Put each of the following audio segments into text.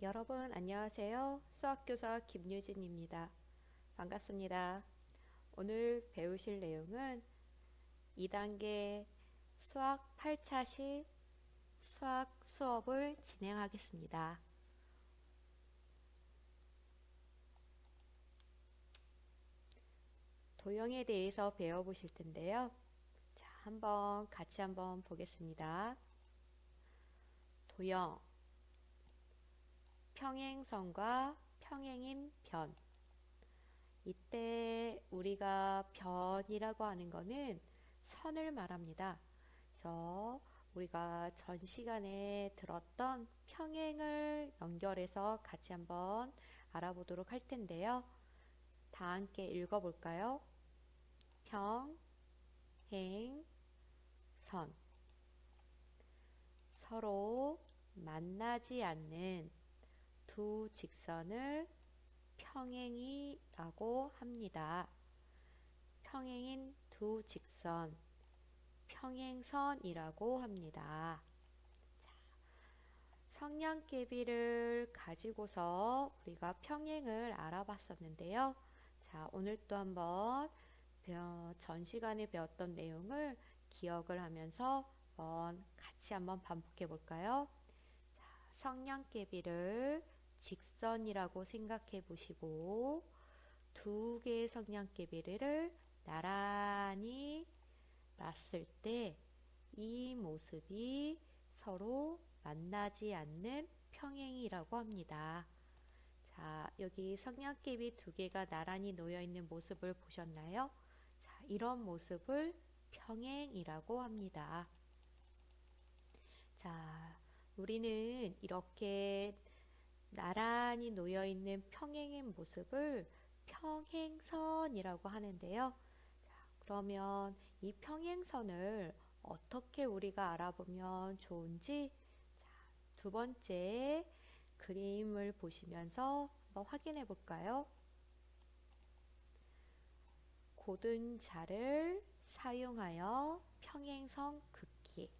여러분 안녕하세요. 수학교사 김유진입니다. 반갑습니다. 오늘 배우실 내용은 2단계 수학 8차 시 수학 수업을 진행하겠습니다. 도형에 대해서 배워보실 텐데요. 자, 한번 같이 한번 보겠습니다. 도형 평행선과 평행인 변 이때 우리가 변이라고 하는 거는 선을 말합니다. 그래서 우리가 전 시간에 들었던 평행을 연결해서 같이 한번 알아보도록 할 텐데요. 다 함께 읽어볼까요? 평, 행, 선 서로 만나지 않는 두 직선을 평행이라고 합니다. 평행인 두 직선, 평행선이라고 합니다. 성냥개비를 가지고서 우리가 평행을 알아봤었는데요. 자, 오늘 또 한번 전 시간에 배웠던 내용을 기억을 하면서 같이 한번 반복해 볼까요? 성냥개비를 직선이라고 생각해 보시고 두 개의 성냥개비를 나란히 놨을 때 이 모습이 서로 만나지 않는 평행이라고 합니다. 자, 여기 성냥개비 두 개가 나란히 놓여 있는 모습을 보셨나요? 자, 이런 모습을 평행이라고 합니다. 자, 우리는 이렇게 나란히 놓여 있는 평행의 모습을 평행선이라고 하는데요. 그러면 이 평행선을 어떻게 우리가 알아보면 좋은지 두 번째 그림을 보시면서 한번 확인해 볼까요? 고든 자를 사용하여 평행선 긋기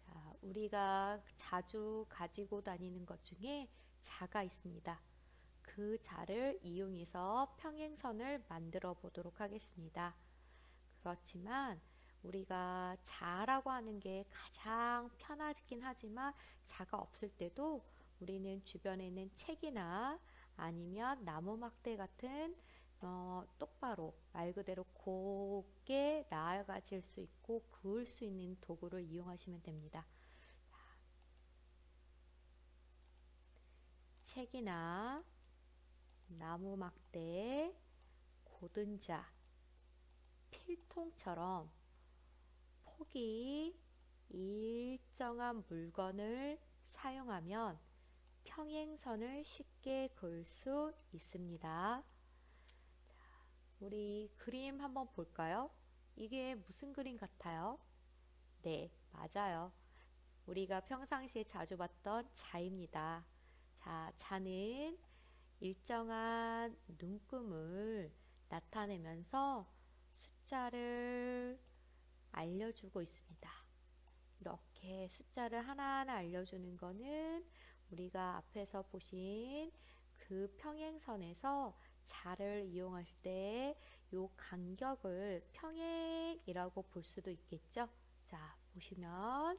자, 우리가 자주 가지고 다니는 것 중에 자가 있습니다. 그 자를 이용해서 평행선을 만들어 보도록 하겠습니다. 그렇지만 우리가 자라고 하는 게 가장 편하긴 하지만 자가 없을 때도 우리는 주변에 있는 책이나 아니면 나무 막대 같은 어, 똑바로 말 그대로 곱게 나아가질 수 있고 그을 수 있는 도구를 이용하시면 됩니다. 책이나 나무 막대, 고든자, 필통처럼 폭이 일정한 물건을 사용하면 평행선을 쉽게 그을 수 있습니다. 우리 그림 한번 볼까요? 이게 무슨 그림 같아요? 네, 맞아요. 우리가 평상시에 자주 봤던 자입니다. 자, 자는 일정한 눈금을 나타내면서 숫자를 알려주고 있습니다. 이렇게 숫자를 하나하나 알려주는 거는 우리가 앞에서 보신 그 평행선에서 자를 이용할 때이 간격을 평행이라고 볼 수도 있겠죠. 자, 보시면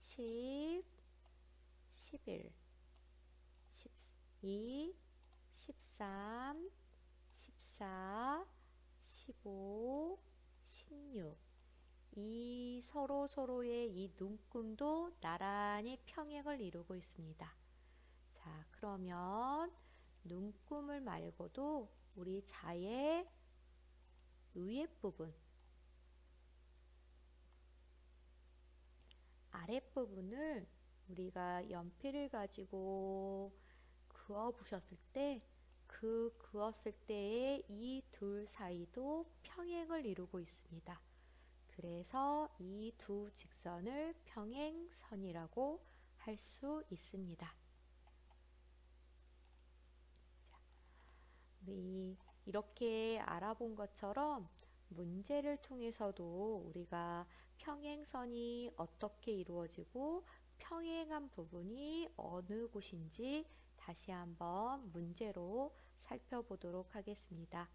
10, 11, 12, 13, 14, 15, 16. 이 서로 서로의 이 눈금도 나란히 평행을 이루고 있습니다. 자, 그러면 눈금을 말고도 우리 자의 위에 부분, 아랫부분을 우리가 연필을 가지고 그어 보셨을 때 그 그었을 때의 이 둘 사이도 평행을 이루고 있습니다. 그래서 이 두 직선을 평행선이라고 할 수 있습니다. 우리 이렇게 알아본 것처럼 문제를 통해서도 우리가 평행선이 어떻게 이루어지고 평행한 부분이 어느 곳인지 다시 한번 문제로 살펴보도록 하겠습니다.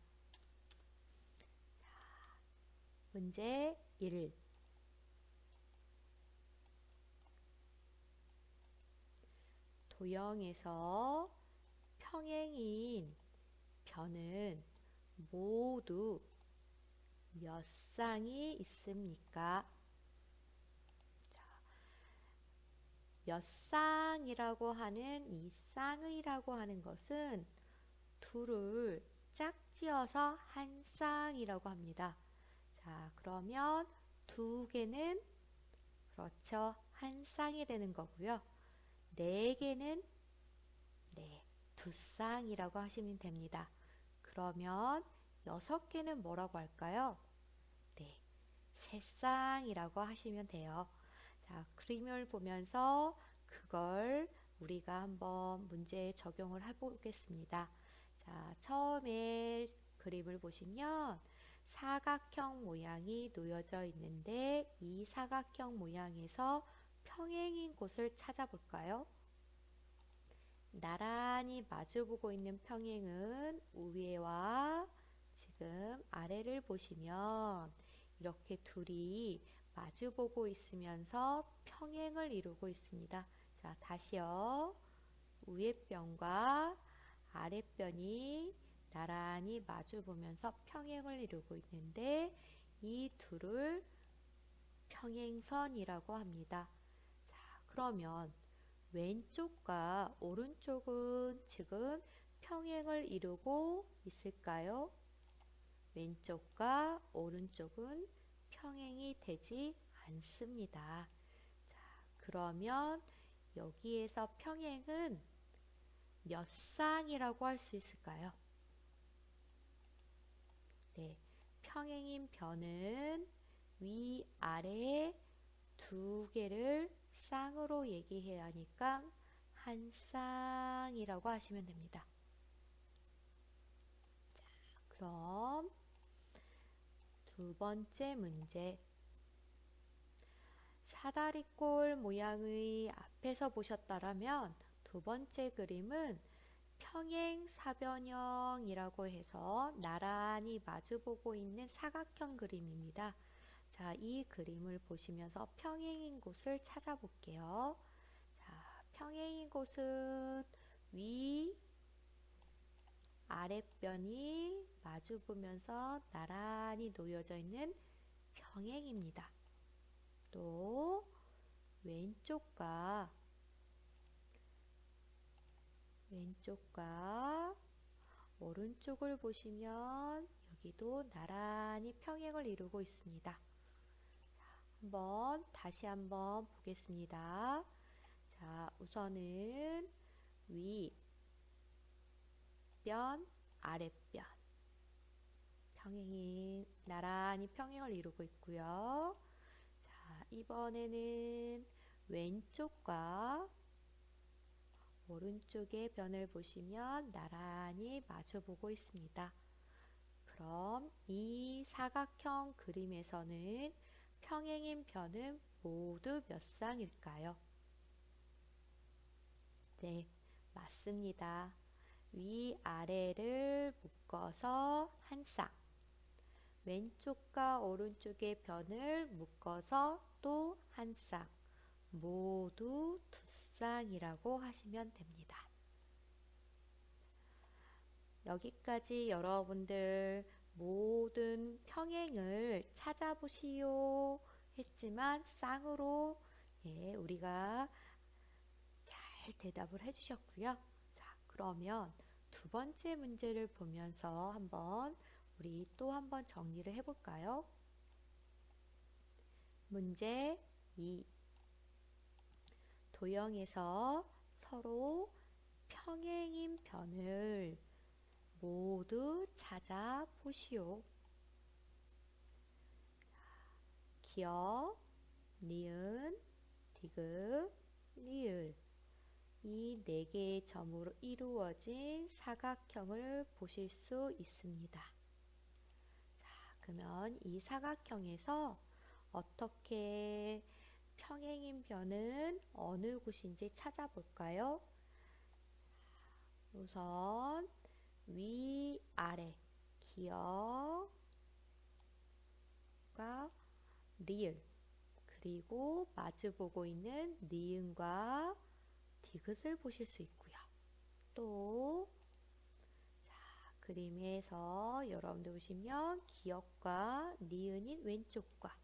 문제 1. 도형에서 평행인 변은 모두 몇 쌍이 있습니까? 몇 쌍이라고 하는 이 쌍이라고 하는 것은 둘을 짝지어서 한 쌍이라고 합니다. 자, 그러면 두 개는 그렇죠. 한 쌍이 되는 거고요. 네 개는 네, 두 쌍이라고 하시면 됩니다. 그러면 여섯 개는 뭐라고 할까요? 네, 세 쌍이라고 하시면 돼요. 자, 그림을 보면서 그걸 우리가 한번 문제에 적용을 해보겠습니다. 자, 처음에 그림을 보시면 사각형 모양이 놓여져 있는데 이 사각형 모양에서 평행인 곳을 찾아볼까요? 나란히 마주보고 있는 평행은 위에와 지금 아래를 보시면 이렇게 둘이 마주보고 있으면서 평행을 이루고 있습니다. 자, 다시요. 위에 변과 아래 변이 나란히 마주보면서 평행을 이루고 있는데 이 둘을 평행선이라고 합니다. 자, 그러면 왼쪽과 오른쪽은 지금 평행을 이루고 있을까요? 왼쪽과 오른쪽은 평행이 되지 않습니다. 자, 그러면 여기에서 평행은 몇 쌍이라고 할 수 있을까요? 네, 평행인 변은 위, 아래 두 개를 쌍으로 얘기해야 하니까 한 쌍이라고 하시면 됩니다. 자, 그럼 두 번째 문제 사다리꼴 모양의 앞에서 보셨다면 두 번째 그림은 평행사변형이라고 해서 나란히 마주보고 있는 사각형 그림입니다. 자, 이 그림을 보시면서 평행인 곳을 찾아볼게요. 자, 평행인 곳은 위, 아랫변이 마주보면서 나란히 놓여져 있는 평행입니다. 또 왼쪽과 왼쪽과 오른쪽을 보시면 여기도 나란히 평행을 이루고 있습니다. 한번 다시 한번 보겠습니다. 자, 우선은 위, 변, 아랫변 평행이 나란히 평행을 이루고 있고요. 자, 이번에는 왼쪽과 오른쪽의 변을 보시면 나란히 마주보고 있습니다. 그럼 이 사각형 그림에서는 평행인 변은 모두 몇 쌍일까요? 네, 맞습니다. 위아래를 묶어서 한 쌍. 왼쪽과 오른쪽의 변을 묶어서 또 한 쌍. 모두 두 쌍이라고 하시면 됩니다. 여기까지 여러분들 모든 평행을 찾아보시오 했지만 쌍으로 예, 우리가 잘 대답을 해주셨고요. 자, 그러면 두 번째 문제를 보면서 한번 우리 또 한번 정리를 해볼까요? 문제 2 도형에서 서로 평행인 변을 모두 찾아보시오. 기어, 니은, 디귿, 니을 이 네 개의 점으로 이루어진 사각형을 보실 수 있습니다. 자, 그러면 이 사각형에서 어떻게 평행인 변은 어느 곳인지 찾아볼까요? 우선 위, 아래 기억과 리을 그리고 마주보고 있는 니은과 디귿을 보실 수 있고요. 또 자, 그림에서 여러분들 보시면 기억과 니은인 왼쪽과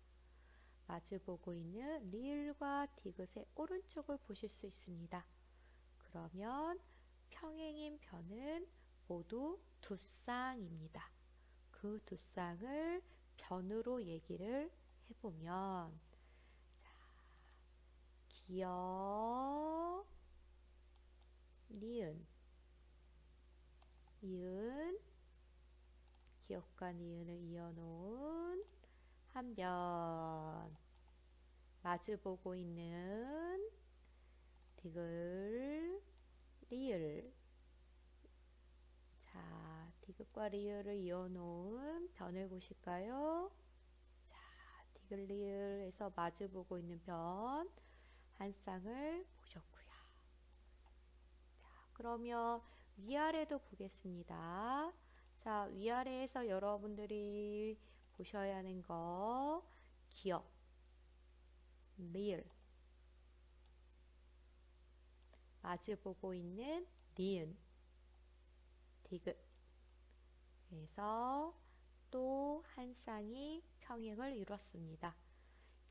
마주보고 있는 리을과 디귿의 오른쪽을 보실 수 있습니다. 그러면 평행인 변은 모두 두 쌍입니다. 그 두 쌍을 변으로 얘기를 해보면 자, 기억, 니은, 니은, 기억과 니은을 이어놓은 한 변, 마주보고 있는 디귿, 리을, 자, 디귿과 리을을 이어놓은 변을 보실까요? 자, 디귿 리을에서 마주보고 있는 변 한 쌍을 보셨고요. 자, 그러면 위아래도 보겠습니다. 자, 위아래에서 여러분들이 보셔야 하는 거 기억, 리을, 마주보고 있는 니은, 디귿 그래서 또 한 쌍이 평행을 이뤘습니다.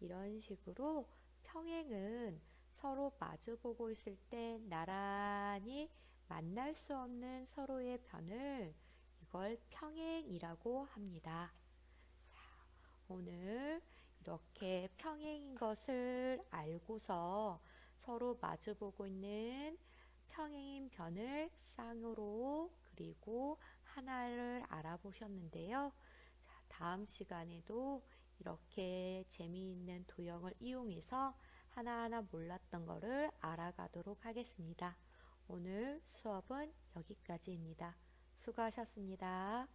이런 식으로 평행은 서로 마주보고 있을 때 나란히 만날 수 없는 서로의 변을 이걸 평행이라고 합니다. 자, 오늘 이렇게 평행인 것을 알고서 서로 마주보고 있는 평행인 변을 쌍으로 그리고 하나를 알아보셨는데요. 자, 다음 시간에도 이렇게 재미있는 도형을 이용해서 하나하나 몰랐던 것을 알아가도록 하겠습니다. 오늘 수업은 여기까지입니다. 수고하셨습니다.